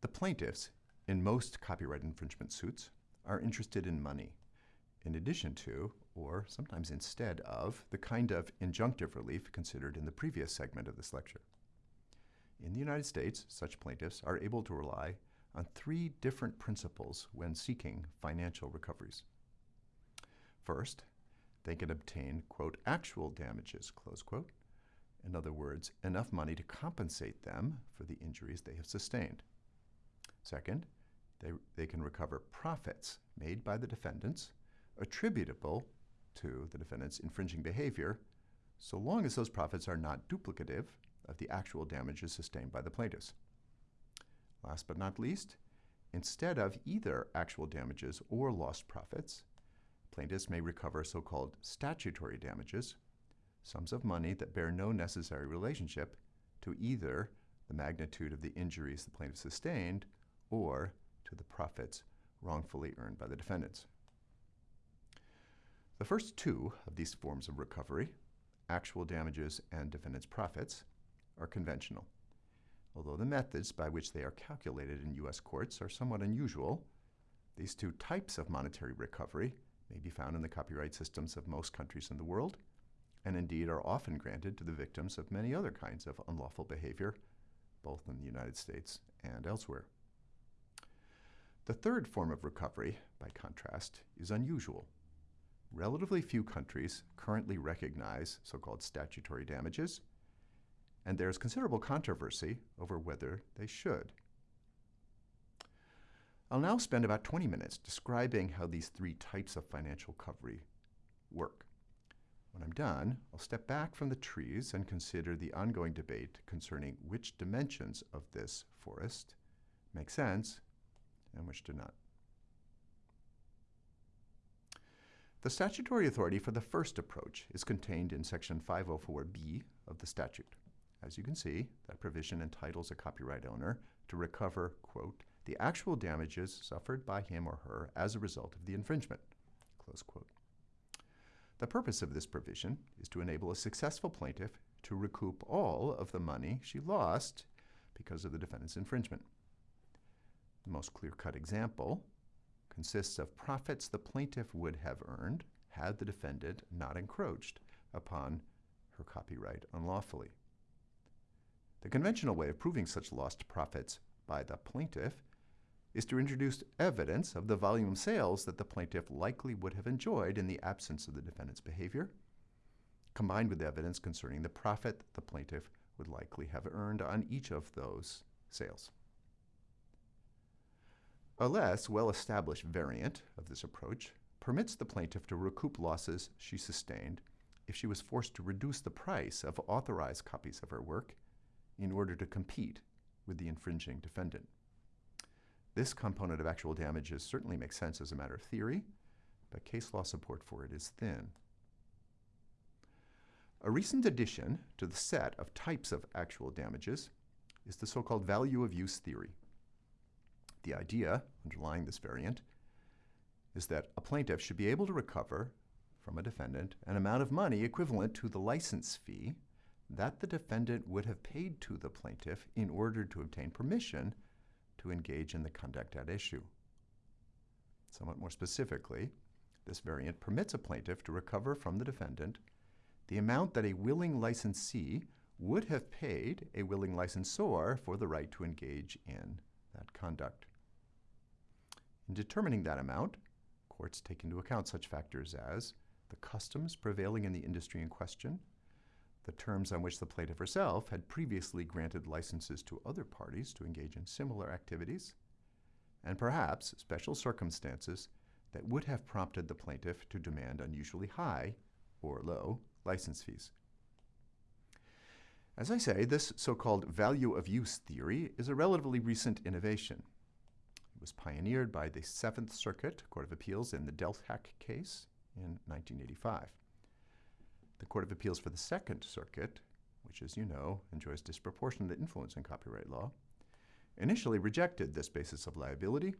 The plaintiffs, in most copyright infringement suits, are interested in money, in addition to, or sometimes instead of, the kind of injunctive relief considered in the previous segment of this lecture. In the United States, such plaintiffs are able to rely on three different principles when seeking financial recoveries. First, they can obtain, quote, actual damages, close quote. In other words, enough money to compensate them for the injuries they have sustained. Second, they, they can recover profits made by the defendants attributable to the defendant's infringing behavior, so long as those profits are not duplicative of the actual damages sustained by the plaintiffs. Last but not least, instead of either actual damages or lost profits, plaintiffs may recover so-called statutory damages, sums of money that bear no necessary relationship to either the magnitude of the injuries the plaintiff sustained or to the profits wrongfully earned by the defendants. The first two of these forms of recovery, actual damages and defendant's profits, are conventional. Although the methods by which they are calculated in U.S. courts are somewhat unusual, these two types of monetary recovery may be found in the copyright systems of most countries in the world, and indeed are often granted to the victims of many other kinds of unlawful behavior, both in the United States and elsewhere. The third form of recovery, by contrast, is unusual. Relatively few countries currently recognize so-called statutory damages, and there is considerable controversy over whether they should. I'll now spend about 20 minutes describing how these three types of financial recovery work. When I'm done, I'll step back from the trees and consider the ongoing debate concerning which dimensions of this forest make sense and which do not. The statutory authority for the first approach is contained in Section 504B of the statute. As you can see, that provision entitles a copyright owner to recover, quote, the actual damages suffered by him or her as a result of the infringement, close quote. The purpose of this provision is to enable a successful plaintiff to recoup all of the money she lost because of the defendant's infringement. The most clear-cut example consists of profits the plaintiff would have earned had the defendant not encroached upon her copyright unlawfully. The conventional way of proving such lost profits by the plaintiff is to introduce evidence of the volume of sales that the plaintiff likely would have enjoyed in the absence of the defendant's behavior, combined with evidence concerning the profit the plaintiff would likely have earned on each of those sales. A less well-established variant of this approach permits the plaintiff to recoup losses she sustained if she was forced to reduce the price of authorized copies of her work in order to compete with the infringing defendant. This component of actual damages certainly makes sense as a matter of theory, but case law support for it is thin. A recent addition to the set of types of actual damages is the so-called value of use theory. The idea underlying this variant is that a plaintiff should be able to recover from a defendant an amount of money equivalent to the license fee that the defendant would have paid to the plaintiff in order to obtain permission to engage in the conduct at issue. Somewhat more specifically, this variant permits a plaintiff to recover from the defendant the amount that a willing licensee would have paid a willing licensor for the right to engage in that conduct. In determining that amount, courts take into account such factors as the customs prevailing in the industry in question, the terms on which the plaintiff herself had previously granted licenses to other parties to engage in similar activities, and perhaps special circumstances that would have prompted the plaintiff to demand unusually high or low license fees. As I say, this so-called value of use theory is a relatively recent innovation. It was pioneered by the Seventh Circuit Court of Appeals in the Deltak case in 1985. The Court of Appeals for the Second Circuit, which as you know enjoys disproportionate influence in copyright law, initially rejected this basis of liability,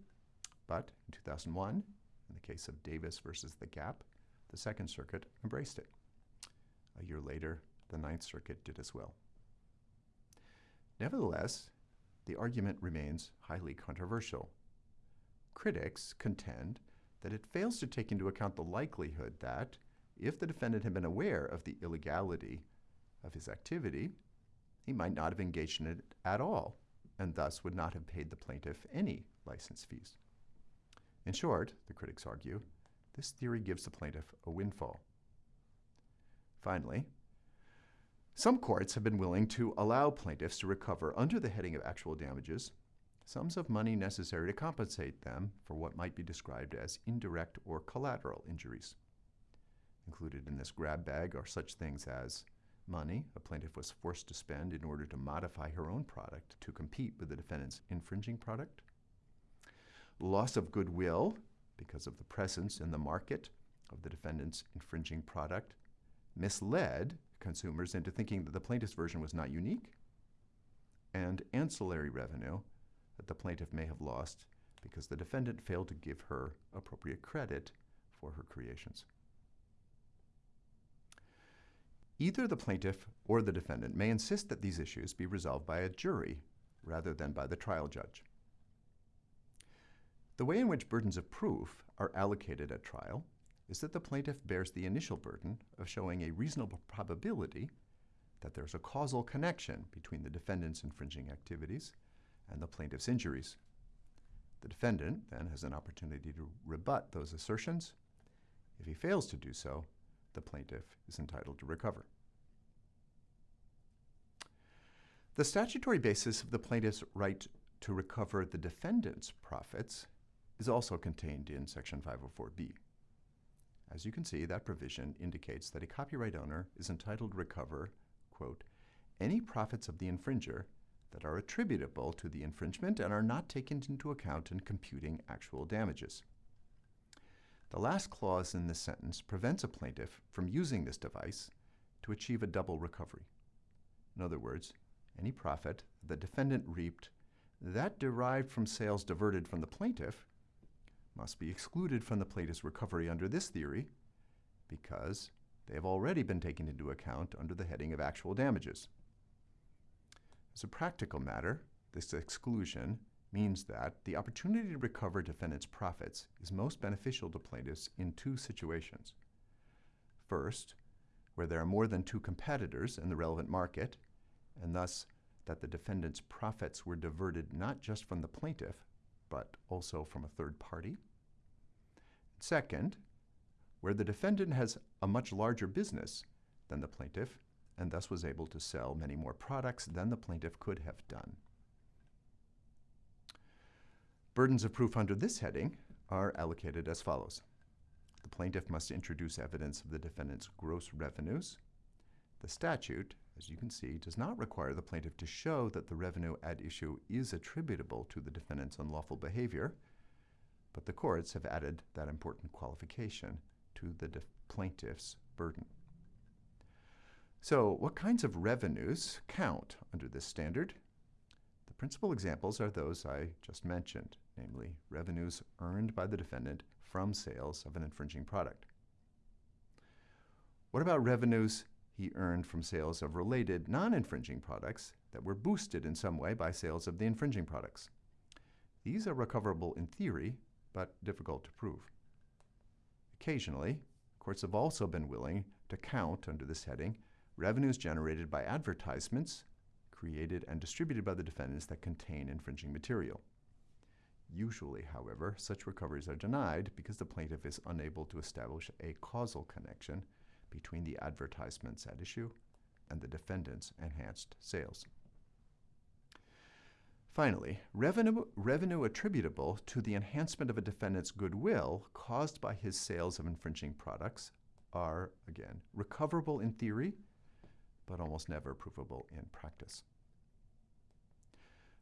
but in 2001, in the case of Davis versus The Gap, the Second Circuit embraced it. A year later, the Ninth Circuit did as well. Nevertheless, the argument remains highly controversial. Critics contend that it fails to take into account the likelihood that, if the defendant had been aware of the illegality of his activity, he might not have engaged in it at all, and thus would not have paid the plaintiff any license fees. In short, the critics argue, this theory gives the plaintiff a windfall. Finally, some courts have been willing to allow plaintiffs to recover under the heading of actual damages sums of money necessary to compensate them for what might be described as indirect or collateral injuries. Included in this grab bag are such things as money a plaintiff was forced to spend in order to modify her own product to compete with the defendant's infringing product, loss of goodwill because of the presence in the market of the defendant's infringing product, misled consumers into thinking that the plaintiff's version was not unique, and ancillary revenue that the plaintiff may have lost because the defendant failed to give her appropriate credit for her creations. Either the plaintiff or the defendant may insist that these issues be resolved by a jury rather than by the trial judge. The way in which burdens of proof are allocated at trial is that the plaintiff bears the initial burden of showing a reasonable probability that there's a causal connection between the defendant's infringing activities and the plaintiff's injuries. The defendant then has an opportunity to rebut those assertions. If he fails to do so, the plaintiff is entitled to recover. The statutory basis of the plaintiff's right to recover the defendant's profits is also contained in Section 504B. As you can see, that provision indicates that a copyright owner is entitled to recover, quote, any profits of the infringer that are attributable to the infringement and are not taken into account in computing actual damages. The last clause in this sentence prevents a plaintiff from using this device to achieve a double recovery. In other words, any profit the defendant reaped that derived from sales diverted from the plaintiff must be excluded from the plaintiff's recovery under this theory because they have already been taken into account under the heading of actual damages. As a practical matter, this exclusion means that the opportunity to recover defendant's profits is most beneficial to plaintiffs in two situations. First, where there are more than two competitors in the relevant market, and thus that the defendant's profits were diverted not just from the plaintiff, but also from a third party. Second, where the defendant has a much larger business than the plaintiff, and thus was able to sell many more products than the plaintiff could have done. Burdens of proof under this heading are allocated as follows. The plaintiff must introduce evidence of the defendant's gross revenues. The statute, as you can see, does not require the plaintiff to show that the revenue at issue is attributable to the defendant's unlawful behavior, but the courts have added that important qualification to the plaintiff's burden. So, what kinds of revenues count under this standard? The principal examples are those I just mentioned, namely revenues earned by the defendant from sales of an infringing product. What about revenues he earned from sales of related non-infringing products that were boosted in some way by sales of the infringing products? These are recoverable in theory, but difficult to prove. Occasionally, courts have also been willing to count under this heading revenues generated by advertisements created and distributed by the defendants that contain infringing material. Usually, however, such recoveries are denied because the plaintiff is unable to establish a causal connection between the advertisements at issue and the defendant's enhanced sales. Finally, revenue, revenue attributable to the enhancement of a defendant's goodwill caused by his sales of infringing products are, again, recoverable in theory but almost never provable in practice.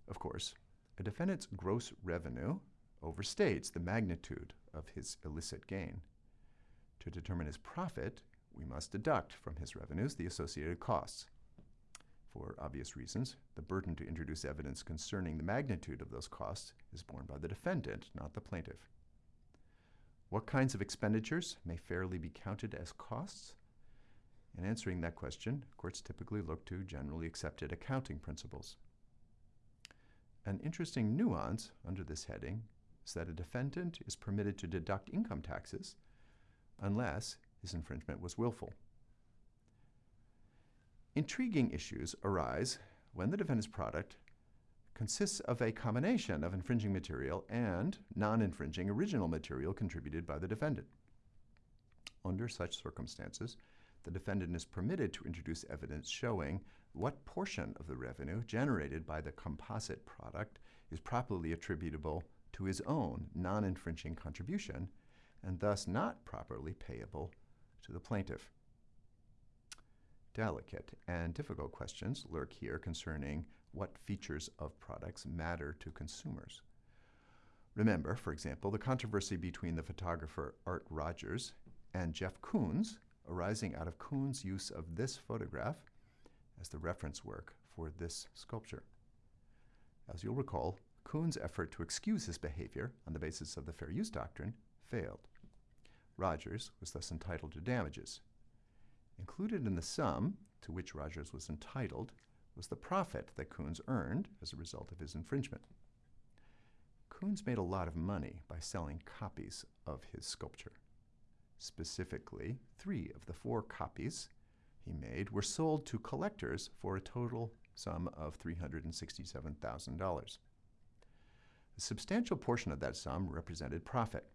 Of course, a defendant's gross revenue overstates the magnitude of his illicit gain. To determine his profit, we must deduct from his revenues the associated costs. For obvious reasons, the burden to introduce evidence concerning the magnitude of those costs is borne by the defendant, not the plaintiff. What kinds of expenditures may fairly be counted as costs? In answering that question, courts typically look to generally accepted accounting principles. An interesting nuance under this heading is that a defendant is permitted to deduct income taxes unless his infringement was willful. Intriguing issues arise when the defendant's product consists of a combination of infringing material and non-infringing original material contributed by the defendant. Under such circumstances, the defendant is permitted to introduce evidence showing what portion of the revenue generated by the composite product is properly attributable to his own non-infringing contribution and thus not properly payable to the plaintiff. Delicate and difficult questions lurk here concerning what features of products matter to consumers. Remember, for example, the controversy between the photographer Art Rogers and Jeff Koons arising out of Koons' use of this photograph as the reference work for this sculpture. As you'll recall, Koons' effort to excuse his behavior on the basis of the fair use doctrine failed. Rogers was thus entitled to damages. Included in the sum to which Rogers was entitled was the profit that Koons earned as a result of his infringement. Koons made a lot of money by selling copies of his sculpture. Specifically, three of the four copies he made were sold to collectors for a total sum of $367,000. A substantial portion of that sum represented profit.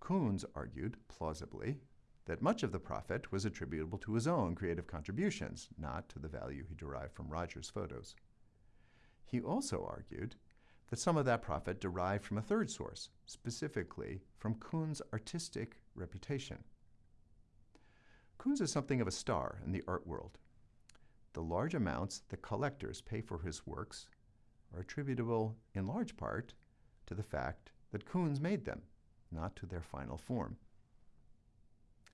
Koons argued, plausibly, that much of the profit was attributable to his own creative contributions, not to the value he derived from Rogers' photos. He also argued that some of that profit derived from a third source, specifically from Koons' artistic reputation. Koons is something of a star in the art world. The large amounts that collectors pay for his works are attributable in large part to the fact that Koons made them, not to their final form.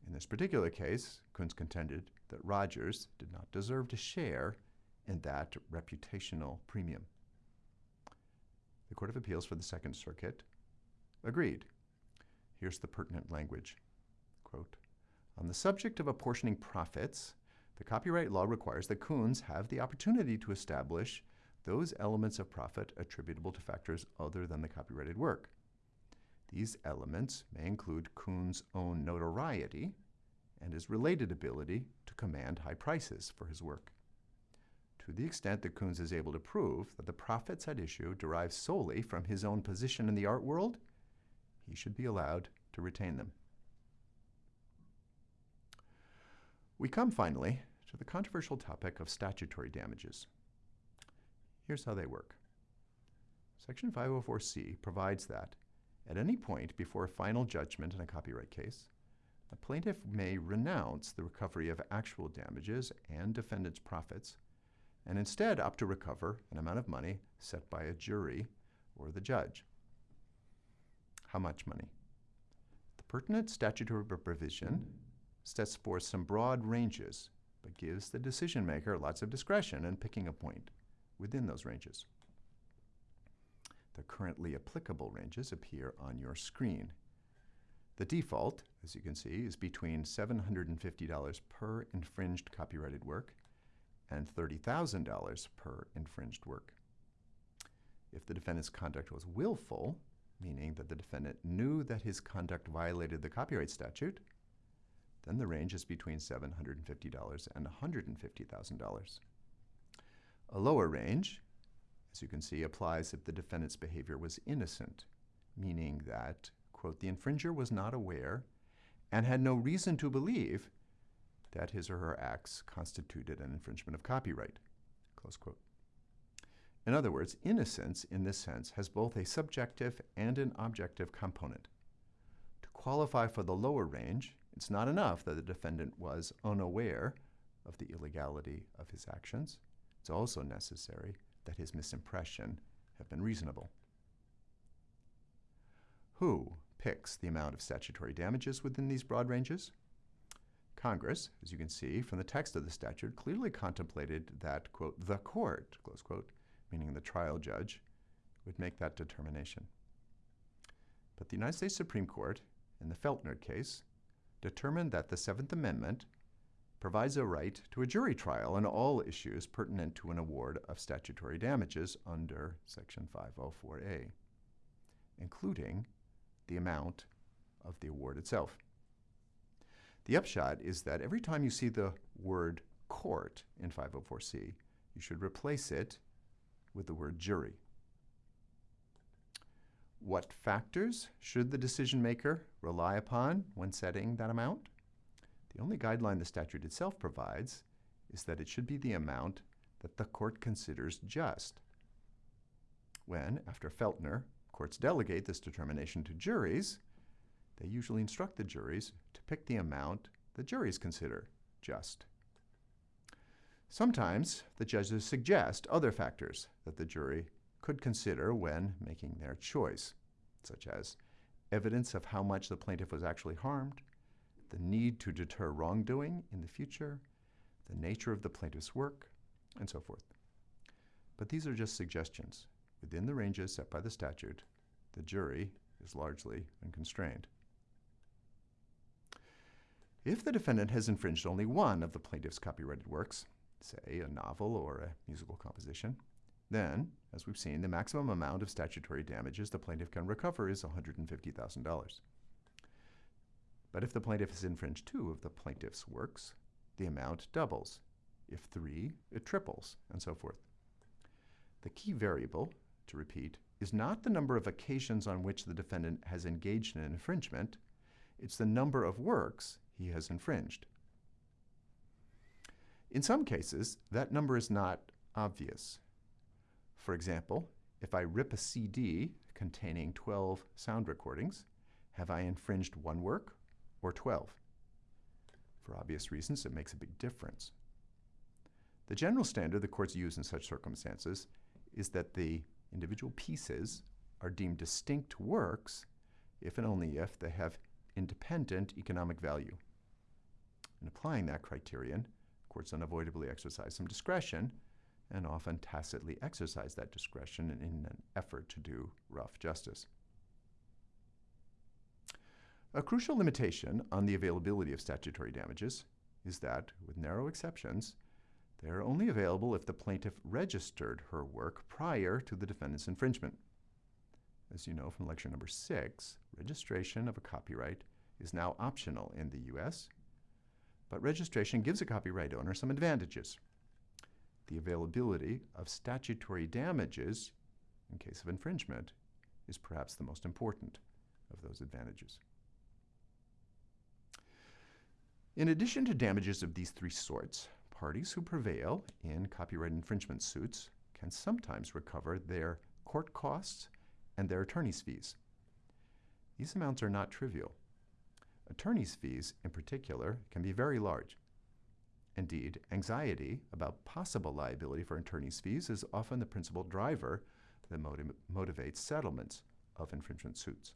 In this particular case, Koons contended that Rogers did not deserve to share in that reputational premium. The Court of Appeals for the Second Circuit agreed. Here's the pertinent language. Quote, on the subject of apportioning profits, the copyright law requires that Koons have the opportunity to establish those elements of profit attributable to factors other than the copyrighted work. These elements may include Koons' own notoriety and his related ability to command high prices for his work. To the extent that Koons is able to prove that the profits at issue derive solely from his own position in the art world, he should be allowed to retain them. We come finally to the controversial topic of statutory damages. Here's how they work. Section 504C provides that at any point before a final judgment in a copyright case, a plaintiff may renounce the recovery of actual damages and defendant's profits and instead opt to recover an amount of money set by a jury or the judge. How much money? The pertinent statutory provision sets forth some broad ranges, but gives the decision maker lots of discretion in picking a point within those ranges. The currently applicable ranges appear on your screen. The default, as you can see, is between $750 per infringed copyrighted work and $30,000 per infringed work. If the defendant's conduct was willful, meaning that the defendant knew that his conduct violated the copyright statute, then the range is between $750 and $150,000. A lower range, as you can see, applies if the defendant's behavior was innocent, meaning that, quote, the infringer was not aware and had no reason to believe that his or her acts constituted an infringement of copyright, close quote. In other words, innocence in this sense has both a subjective and an objective component. To qualify for the lower range, it's not enough that the defendant was unaware of the illegality of his actions. It's also necessary that his misimpression have been reasonable. Who picks the amount of statutory damages within these broad ranges? Congress, as you can see from the text of the statute, clearly contemplated that, quote, the court, close quote, meaning the trial judge, would make that determination. But the United States Supreme Court, in the Feltner case, determined that the Seventh Amendment provides a right to a jury trial on all issues pertinent to an award of statutory damages under Section 504A, including the amount of the award itself. The upshot is that every time you see the word court in 504C, you should replace it with the word jury. What factors should the decision maker rely upon when setting that amount? The only guideline the statute itself provides is that it should be the amount that the court considers just. When, after Feltner, courts delegate this determination to juries, they usually instruct the juries to pick the amount the juries consider just. Sometimes the judges suggest other factors that the jury could consider when making their choice, such as evidence of how much the plaintiff was actually harmed, the need to deter wrongdoing in the future, the nature of the plaintiff's work, and so forth. But these are just suggestions. Within the ranges set by the statute, the jury is largely unconstrained. If the defendant has infringed only one of the plaintiff's copyrighted works, say a novel or a musical composition, then, as we've seen, the maximum amount of statutory damages the plaintiff can recover is $150,000. But if the plaintiff has infringed two of the plaintiff's works, the amount doubles. If three, it triples, and so forth. The key variable, to repeat, is not the number of occasions on which the defendant has engaged in an infringement, it's the number of works he has infringed. In some cases, that number is not obvious. For example, if I rip a CD containing 12 sound recordings, have I infringed one work or 12? For obvious reasons, it makes a big difference. The general standard the courts use in such circumstances is that the individual pieces are deemed distinct works if and only if they have independent economic value. In applying that criterion, courts unavoidably exercise some discretion and often tacitly exercise that discretion in an effort to do rough justice. A crucial limitation on the availability of statutory damages is that, with narrow exceptions, they are only available if the plaintiff registered her work prior to the defendant's infringement. As you know from lecture number six, registration of a copyright is now optional in the U.S., but registration gives a copyright owner some advantages. The availability of statutory damages in case of infringement is perhaps the most important of those advantages. In addition to damages of these three sorts, parties who prevail in copyright infringement suits can sometimes recover their court costs and their attorney's fees. These amounts are not trivial. Attorney's fees, in particular, can be very large. Indeed, anxiety about possible liability for attorney's fees is often the principal driver that motiv motivates settlements of infringement suits.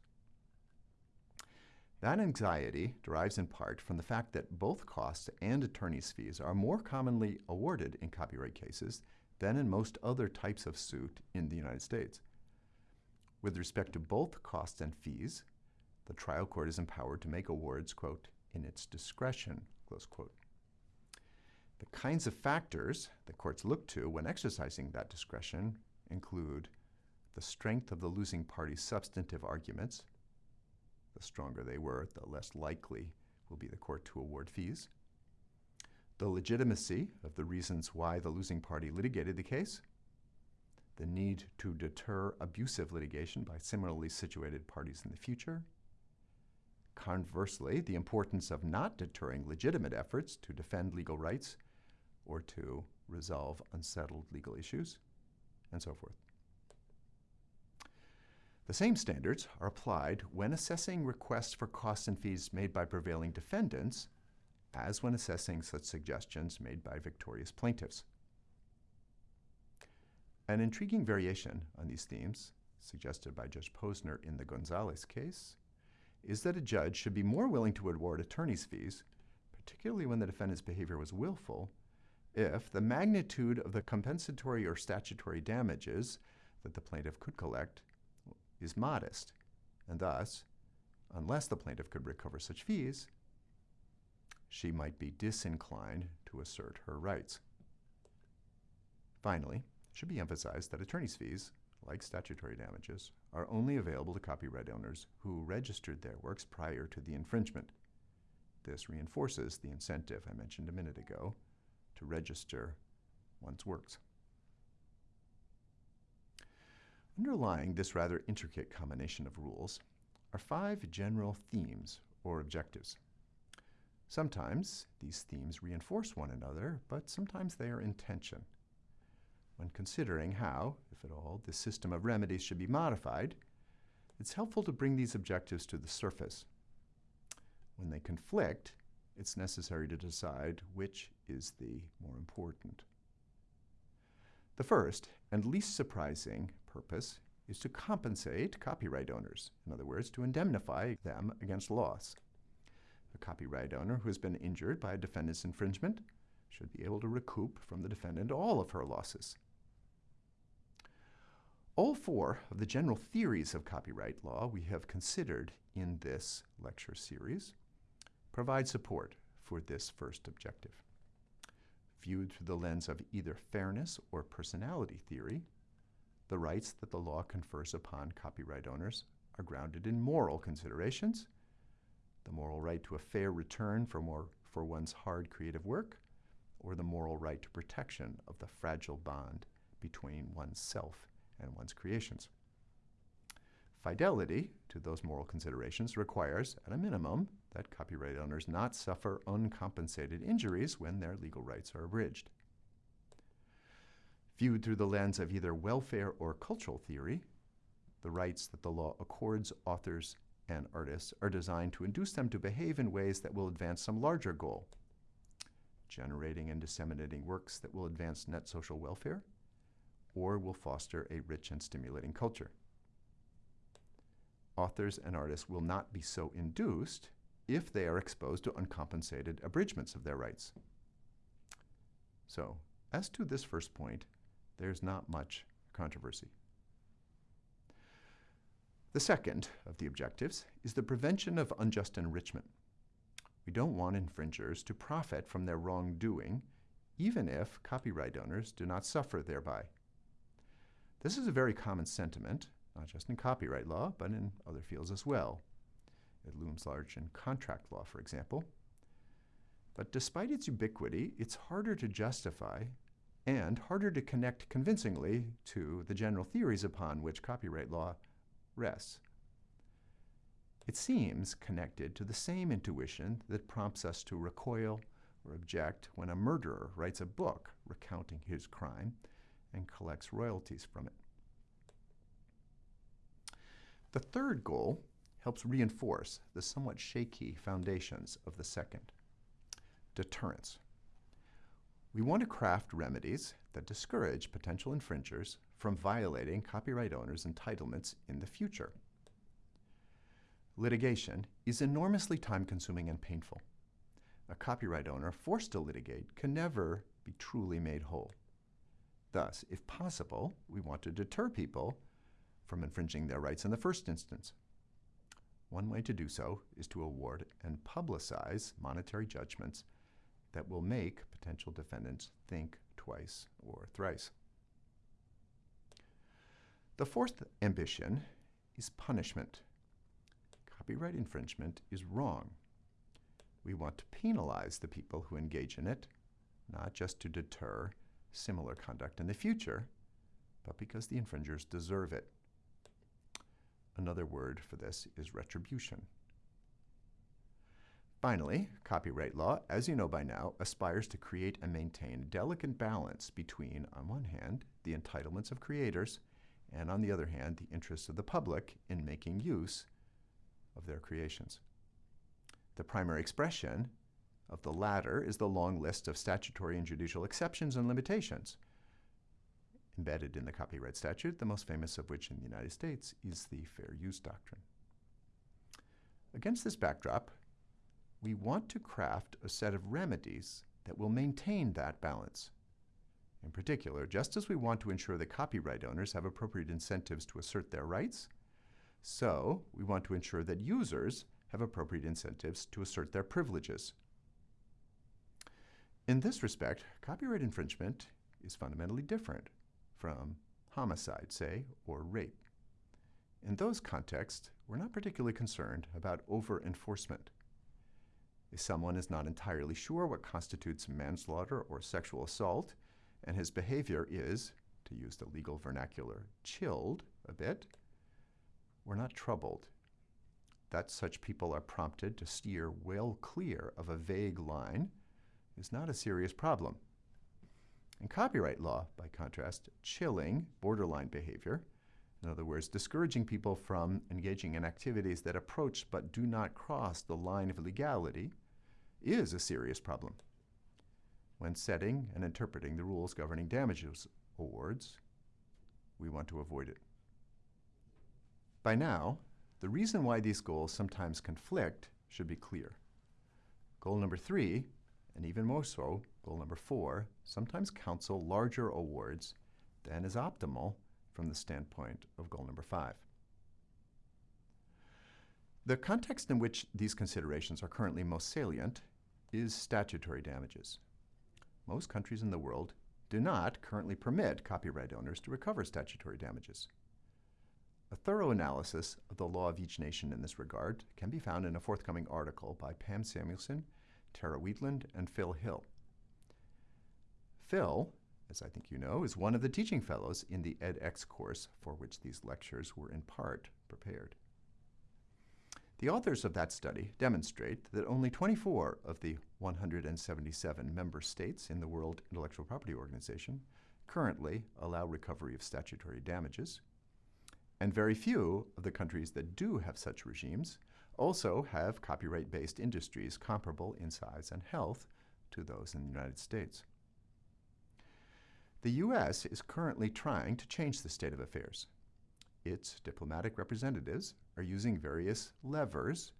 That anxiety derives in part from the fact that both costs and attorney's fees are more commonly awarded in copyright cases than in most other types of suit in the United States. With respect to both costs and fees, the trial court is empowered to make awards, quote, in its discretion, close quote. The kinds of factors that courts look to when exercising that discretion include the strength of the losing party's substantive arguments. The stronger they were, the less likely will be the court to award fees. The legitimacy of the reasons why the losing party litigated the case. The need to deter abusive litigation by similarly situated parties in the future Conversely, the importance of not deterring legitimate efforts to defend legal rights or to resolve unsettled legal issues, and so forth. The same standards are applied when assessing requests for costs and fees made by prevailing defendants as when assessing such suggestions made by victorious plaintiffs. An intriguing variation on these themes, suggested by Judge Posner in the Gonzalez case, is that a judge should be more willing to award attorney's fees, particularly when the defendant's behavior was willful, if the magnitude of the compensatory or statutory damages that the plaintiff could collect is modest, and thus, unless the plaintiff could recover such fees, she might be disinclined to assert her rights. Finally, it should be emphasized that attorney's fees, like statutory damages, are only available to copyright owners who registered their works prior to the infringement. This reinforces the incentive I mentioned a minute ago to register one's works. Underlying this rather intricate combination of rules are five general themes or objectives. Sometimes these themes reinforce one another, but sometimes they are in tension. When considering how, if at all, the system of remedies should be modified, it's helpful to bring these objectives to the surface. When they conflict, it's necessary to decide which is the more important. The first, and least surprising, purpose is to compensate copyright owners, in other words, to indemnify them against loss. A copyright owner who has been injured by a defendant's infringement should be able to recoup from the defendant all of her losses. All four of the general theories of copyright law we have considered in this lecture series provide support for this first objective. Viewed through the lens of either fairness or personality theory, the rights that the law confers upon copyright owners are grounded in moral considerations, the moral right to a fair return for, more, for one's hard creative work, or the moral right to protection of the fragile bond between oneself and one's creations. Fidelity to those moral considerations requires, at a minimum, that copyright owners not suffer uncompensated injuries when their legal rights are abridged. Viewed through the lens of either welfare or cultural theory, the rights that the law accords authors and artists are designed to induce them to behave in ways that will advance some larger goal, generating and disseminating works that will advance net social welfare or will foster a rich and stimulating culture. Authors and artists will not be so induced if they are exposed to uncompensated abridgments of their rights. So, as to this first point, there's not much controversy. The second of the objectives is the prevention of unjust enrichment. We don't want infringers to profit from their wrongdoing, even if copyright owners do not suffer thereby. This is a very common sentiment, not just in copyright law, but in other fields as well. It looms large in contract law, for example. But despite its ubiquity, it's harder to justify and harder to connect convincingly to the general theories upon which copyright law rests. It seems connected to the same intuition that prompts us to recoil or object when a murderer writes a book recounting his crime and collects royalties from it. The third goal helps reinforce the somewhat shaky foundations of the second deterrence. We want to craft remedies that discourage potential infringers from violating copyright owners' entitlements in the future. Litigation is enormously time-consuming and painful. A copyright owner forced to litigate can never be truly made whole. Thus, if possible, we want to deter people from infringing their rights in the first instance. One way to do so is to award and publicize monetary judgments that will make potential defendants think twice or thrice. The fourth ambition is punishment. Copyright infringement is wrong. We want to penalize the people who engage in it, not just to deter similar conduct in the future, but because the infringers deserve it. Another word for this is retribution. Finally, copyright law, as you know by now, aspires to create and maintain a delicate balance between, on one hand, the entitlements of creators, and on the other hand, the interests of the public in making use of their creations. The primary expression of the latter is the long list of statutory and judicial exceptions and limitations. Embedded in the copyright statute, the most famous of which in the United States is the Fair Use Doctrine. Against this backdrop, we want to craft a set of remedies that will maintain that balance. In particular, just as we want to ensure that copyright owners have appropriate incentives to assert their rights, so we want to ensure that users have appropriate incentives to assert their privileges In this respect, copyright infringement is fundamentally different from homicide, say, or rape. In those contexts, we're not particularly concerned about over enforcement. If someone is not entirely sure what constitutes manslaughter or sexual assault, and his behavior is, to use the legal vernacular, chilled a bit, we're not troubled that such people are prompted to steer well clear of a vague line is not a serious problem. In copyright law, by contrast, chilling borderline behavior, in other words, discouraging people from engaging in activities that approach but do not cross the line of legality, is a serious problem. When setting and interpreting the rules governing damages awards, we want to avoid it. By now, the reason why these goals sometimes conflict should be clear. Goal number three, and even more so, goal number four, sometimes counsel larger awards than is optimal from the standpoint of goal number five. The context in which these considerations are currently most salient is statutory damages. Most countries in the world do not currently permit copyright owners to recover statutory damages. A thorough analysis of the law of each nation in this regard can be found in a forthcoming article by Pam Samuelson, Tara Wheatland, and Phil Hill. Phil, as I think you know, is one of the teaching fellows in the edX course for which these lectures were in part prepared. The authors of that study demonstrate that only 24 of the 177 member states in the World Intellectual Property Organization currently allow recovery of statutory damages, and very few of the countries that do have such regimes also have copyright-based industries comparable in size and health to those in the United States. The U.S. is currently trying to change the state of affairs. Its diplomatic representatives are using various levers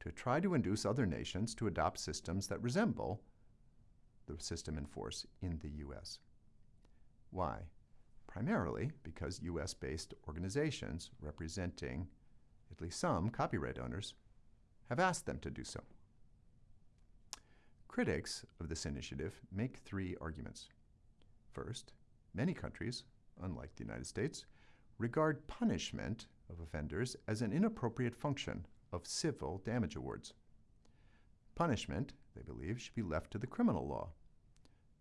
to try to induce other nations to adopt systems that resemble the system in force in the U.S. Why? primarily because US-based organizations representing at least some copyright owners have asked them to do so. Critics of this initiative make three arguments. First, many countries, unlike the United States, regard punishment of offenders as an inappropriate function of civil damage awards. Punishment, they believe, should be left to the criminal law,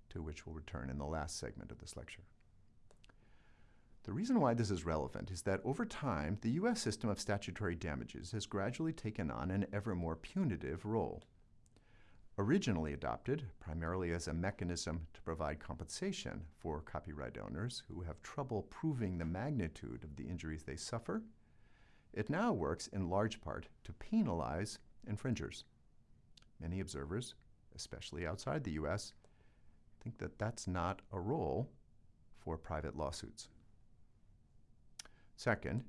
to which we'll return in the last segment of this lecture. The reason why this is relevant is that over time, the U.S. system of statutory damages has gradually taken on an ever more punitive role. Originally adopted primarily as a mechanism to provide compensation for copyright owners who have trouble proving the magnitude of the injuries they suffer, it now works in large part to penalize infringers. Many observers, especially outside the U.S., think that that's not a role for private lawsuits. Second,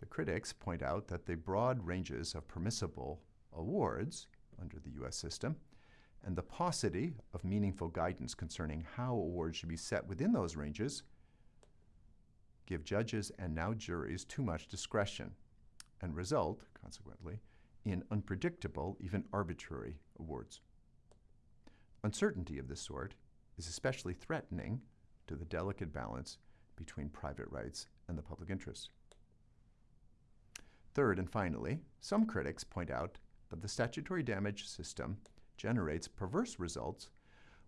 the critics point out that the broad ranges of permissible awards under the U.S. system and the paucity of meaningful guidance concerning how awards should be set within those ranges give judges and now juries too much discretion and result, consequently, in unpredictable, even arbitrary awards. Uncertainty of this sort is especially threatening to the delicate balance between private rights and the public interest. Third and finally, some critics point out that the statutory damage system generates perverse results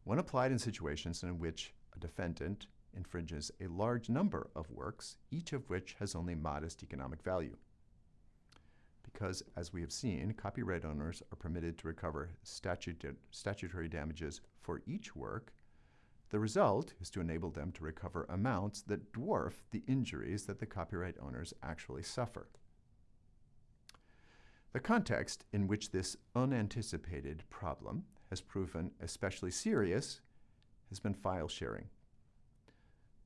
when applied in situations in which a defendant infringes a large number of works, each of which has only modest economic value. Because, as we have seen, copyright owners are permitted to recover statutory damages for each work, the result is to enable them to recover amounts that dwarf the injuries that the copyright owners actually suffer. The context in which this unanticipated problem has proven especially serious has been file sharing.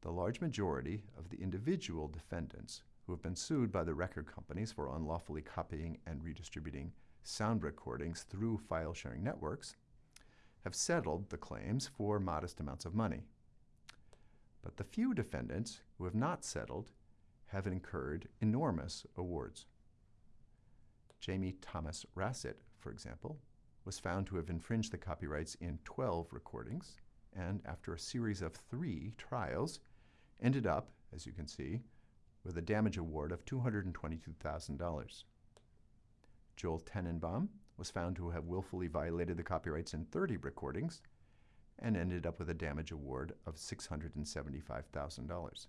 The large majority of the individual defendants who have been sued by the record companies for unlawfully copying and redistributing sound recordings through file sharing networks have settled the claims for modest amounts of money. But the few defendants who have not settled have incurred enormous awards. Jammie Thomas Rasset, for example, was found to have infringed the copyrights in 12 recordings, and after a series of three trials, ended up, as you can see, with a damage award of $222,000. Joel Tenenbaum was found to have willfully violated the copyrights in 30 recordings and ended up with a damage award of $675,000.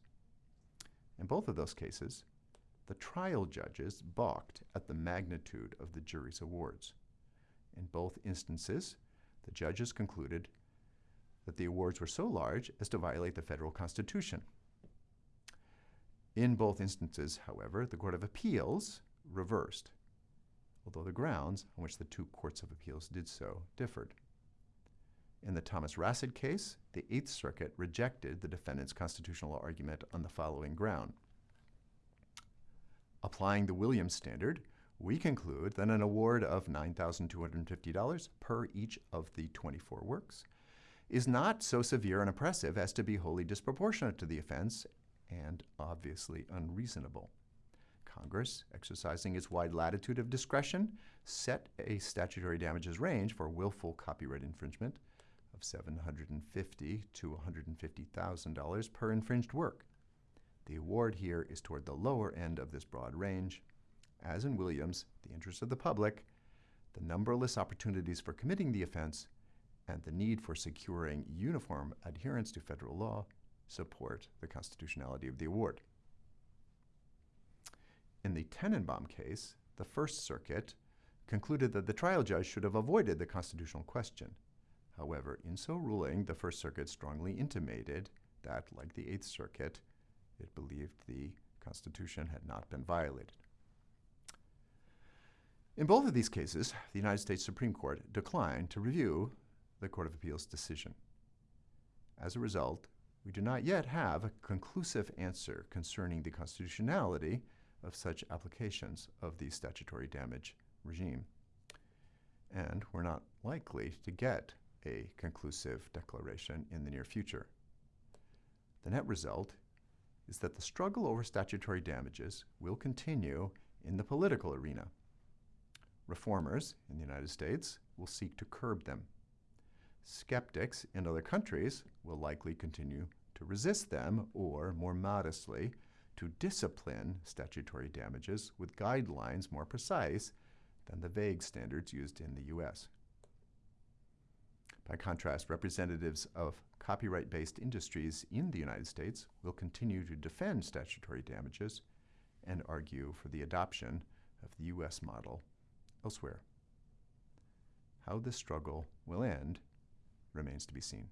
In both of those cases, the trial judges balked at the magnitude of the jury's awards. In both instances, the judges concluded that the awards were so large as to violate the federal constitution. In both instances, however, the Court of Appeals reversed, although the grounds on which the two courts of appeals did so differed. In the Thomas Rasset case, the Eighth Circuit rejected the defendant's constitutional argument on the following ground. Applying the Williams standard, we conclude that an award of $9,250 per each of the 24 works is not so severe and oppressive as to be wholly disproportionate to the offense and obviously unreasonable. Congress, exercising its wide latitude of discretion, set a statutory damages range for willful copyright infringement of 750 to $150,000 per infringed work. The award here is toward the lower end of this broad range. As in Williams, the interest of the public, the numberless opportunities for committing the offense, and the need for securing uniform adherence to federal law support the constitutionality of the award. In the Tenenbaum case, the First Circuit concluded that the trial judge should have avoided the constitutional question. However, in so ruling, the First Circuit strongly intimated that, like the Eighth Circuit, it believed the Constitution had not been violated. In both of these cases, the United States Supreme Court declined to review the Court of Appeals decision. As a result, we do not yet have a conclusive answer concerning the constitutionality of such applications of the statutory damage regime. And we're not likely to get a conclusive declaration in the near future. The net result is that the struggle over statutory damages will continue in the political arena. Reformers in the United States will seek to curb them. Skeptics in other countries will likely continue to resist them or, more modestly, to discipline statutory damages with guidelines more precise than the vague standards used in the U.S. By contrast, representatives of copyright-based industries in the United States will continue to defend statutory damages and argue for the adoption of the U.S. model elsewhere. How this struggle will end remains to be seen.